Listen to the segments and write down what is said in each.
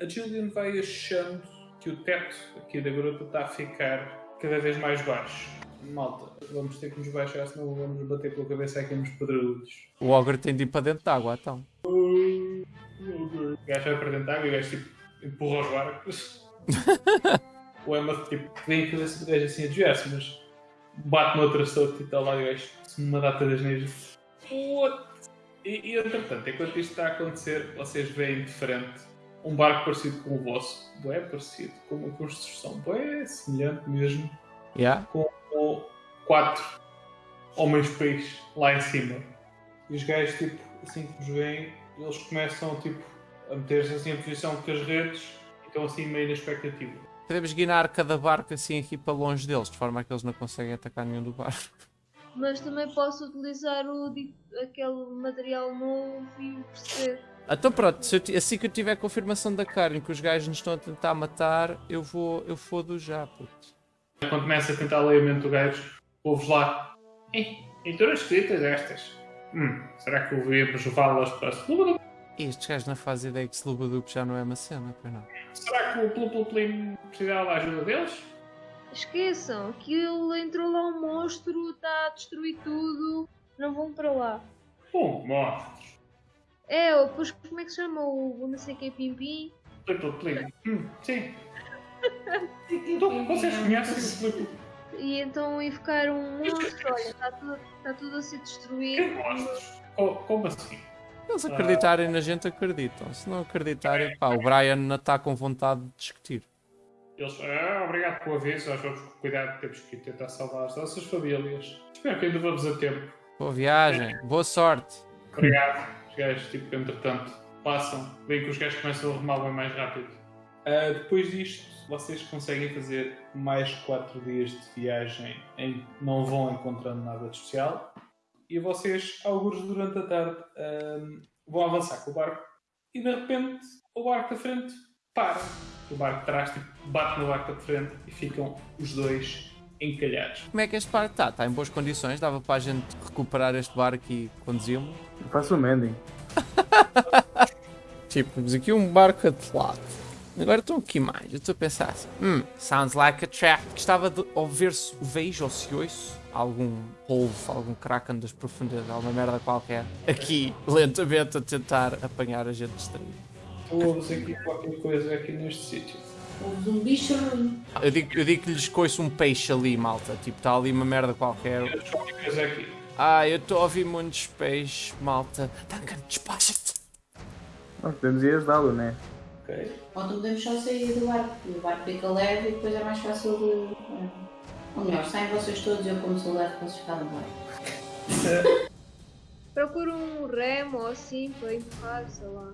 a Jillian vai achando que o teto aqui da gruta está a ficar cada vez mais baixo. Malta, vamos ter que nos baixar, senão vamos bater com a cabeça aqui nos pedregulhos. O ogre tem de ir para dentro de água, então. O gajo vai para dentro de água e o gajo tipo, empurra os barcos. o Emma tipo, vem a cabeça do gajo assim a desviar-se, mas bate no traçador que está lá e o gajo uma data das neiras. What? E, e entretanto, enquanto isto está a acontecer, vocês veem de frente um barco parecido com o vosso. Bué parecido, com uma construção bué semelhante mesmo, Yeah? com quatro homens peixe lá em cima. E os gajos, tipo, assim que nos veem, eles começam tipo, a meter-se assim em posição com as redes e estão assim meio na expectativa. Podemos guinar cada barco assim aqui para longe deles, de forma a que eles não conseguem atacar nenhum do barco. Mas também posso utilizar o, aquele material novo e perceber. Então pronto, se eu assim que eu tiver confirmação da Karen que os gajos nos estão a tentar matar, eu vou, eu fodo já, puto. Quando começa a tentar ler a mente do gajo, ouves lá. "Eh, Leituras escritas estas. Hum, será que devíamos levá-las para a Sluba? E estes gajos não fazem ideia que Slubadup já não é uma cena, pois não? Será que o Plupluplin precisava da ajuda deles? Esqueçam, aquilo entrou lá um monstro, está a destruir tudo. Não vão para lá. Bom, monstros. É, ou depois como é que se chama o, o não sei que Pimpim? Plupluplin. Hum, sim. Então, vocês conhecem o Plupluplin? E então ficar um monstro, olha, está tudo, está tudo a ser Que destruído. Como assim? Eles acreditarem na gente, acreditam. Se não acreditarem, pá, o Brian não está com vontade de discutir. Eles, ah, obrigado pelo aviso, nós vamos com cuidado, temos que tentar salvar as nossas famílias. Espero que ainda vamos a tempo. Boa viagem, boa sorte. Obrigado. Os gajos, tipo, entretanto, passam, veem que os gajos começam a remar bem mais rápido. Ah, depois disto, vocês conseguem fazer mais 4 dias de viagem em não vão encontrando nada de especial. E vocês, alguns durante a tarde, ah, vão avançar com o barco. E de repente, o barco da frente para. O barco de trás tipo, bate no barco da frente e ficam os dois encalhados. Como é que este barco está? Está em boas condições? Dava para a gente recuperar este barco e conduzi-lo? Eu faço o mending. Tipo, temos aqui um barco atolado. Agora estão aqui mais. Eu estou a pensar assim. Hum, sounds like a trap. Gostava de ouvir se vejo ou se ouço algum polvo, algum kraken das profundezas, alguma merda qualquer. Aqui, lentamente, a tentar apanhar a gente distraída. Tu ouves aqui qualquer coisa aqui neste sítio. Houve um bicho ruim. Eu digo, eu digo que lhes coiço um peixe ali, malta. Tipo, está ali uma merda qualquer. Ah, eu estou a ouvir muitos peixes, malta. Duncan, despacha-te. Nós podemos ir ajudá-lo, né? Ok. Ou então podemos só sair do barco. O barco fica leve e depois é mais fácil de. Ou melhor, saem vocês todos e eu como sou leve para vocês ficarem no barco. Procura um remo ou assim para empurrar, sei lá.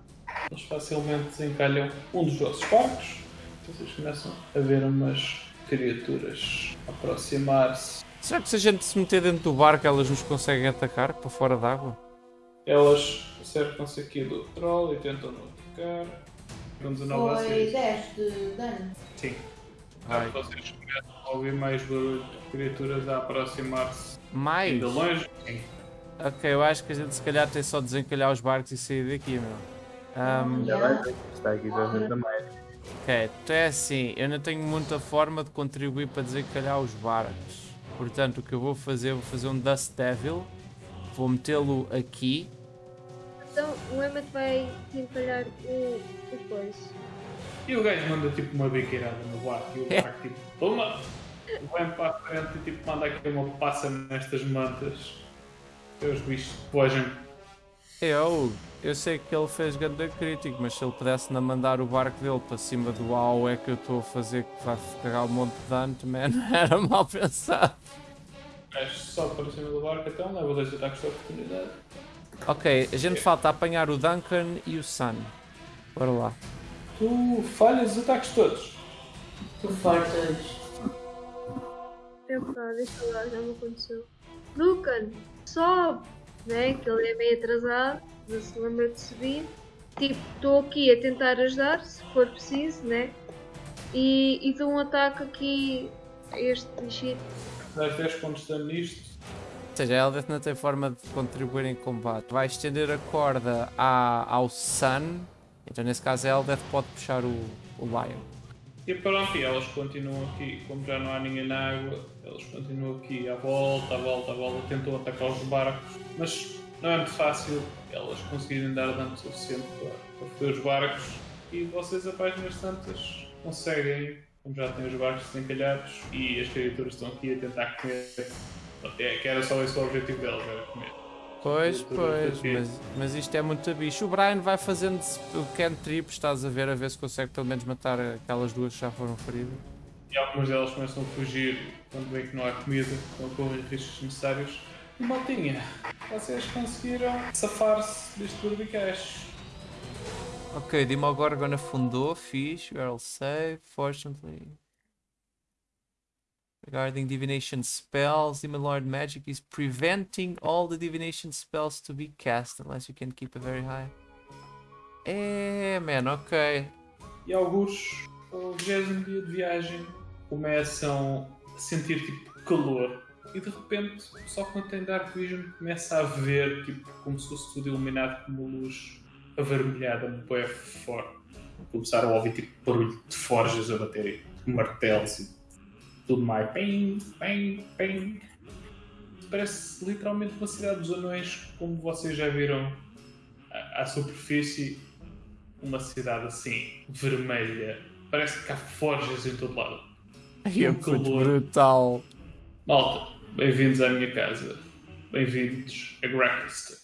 Eles facilmente desencalham um dos vossos barcos. Vocês começam a ver umas criaturas aproximar-se. Será que se a gente se meter dentro do barco elas nos conseguem atacar para fora d'água? Elas acercam-se aqui do troll e tentam não atacar. Com 19 a Foi 6. 10 de dano. Sim. Ai. Vocês começam a ouvir mais barulho de criaturas a aproximar-se Mais? ainda longe. Sim. Ok, eu acho que a gente se calhar tem só de desencalhar os barcos e sair daqui, meu. Ahm, Já vai ver. Está aqui já mais. Ok, então é assim, eu não tenho muita forma de contribuir para desencalhar os barcos. Portanto, o que eu vou fazer, vou fazer um Dust Devil, vou metê-lo aqui. Então o Emmet vai encalhar o, o. E o gajo manda tipo uma biqueirada no barco e o barco tipo, toma! Vem para a frente e tipo manda aqui uma passa nestas mantas. E os bichos fogem. Eu, eu sei que ele fez grande crítico, mas se ele pudesse não mandar o barco dele para cima do AO é que eu estou a fazer que vai cagar um monte de dano, também não era mal pensado. Gajo só para cima do barco então, leva dois ataques de oportunidade. Ok, a gente falta apanhar o Duncan e o Sun. Bora lá. Tu falhas os ataques todos. Tu fortes. Epá, deixa lá, já me aconteceu. Lucan, sobe! Né? Que ele é meio atrasado, não se lembra de subir. Tipo, estou aqui a tentar ajudar, se for preciso, né? E, e dou um ataque aqui a este bichito. Dás 10 pontos de nisto. Ou seja, a Eldeth não tem forma de contribuir em combate. Vai estender a corda à, ao Sun Então nesse caso a Eldeth pode puxar o, o Lion. E pronto, e elas continuam aqui, como já não há ninguém na água, elas continuam aqui à volta, à volta, à volta, tentam atacar os barcos, mas não é muito fácil elas conseguirem dar dano suficiente para, para os barcos e vocês a páginas tantas conseguem, como já têm os barcos desencalhados e as criaturas estão aqui a tentar comer. Pronto, que era só esse o objetivo delas, era comer. Pois, pois, mas, mas isto é muito bicho. O Brian vai fazendo o cantrip, estás a ver, a ver se consegue pelo menos matar aquelas duas que já foram feridas. E algumas delas começam a fugir quando veem que não há comida, estão a correr riscos necessários. E maltinha, vocês conseguiram safar-se deste barbicacho. Ok, Demogorgon afundou, fixe, we are all safe, fortunately. Regarding divination spells, Demon Lord magic is preventing all the divination spells to be cast unless you can keep a very high. É, man, ok. E alguns, ao 20 dia de viagem, começam a sentir tipo calor. E de repente, só quando tem Dark Vision, começa a ver tipo, como se fosse tudo iluminado com uma luz avermelhada, bem forte. Começaram a ouvir tipo barulho de forjas a baterem, martelos e tudo mais. Pim, pim, pim. Parece literalmente uma cidade dos anões, como vocês já viram à, à superfície. Uma cidade assim, vermelha. Parece que há forjas em todo lado. Ai, é Um calor. brutal. Malta, bem-vindos à minha casa. Bem-vindos a Grackiston.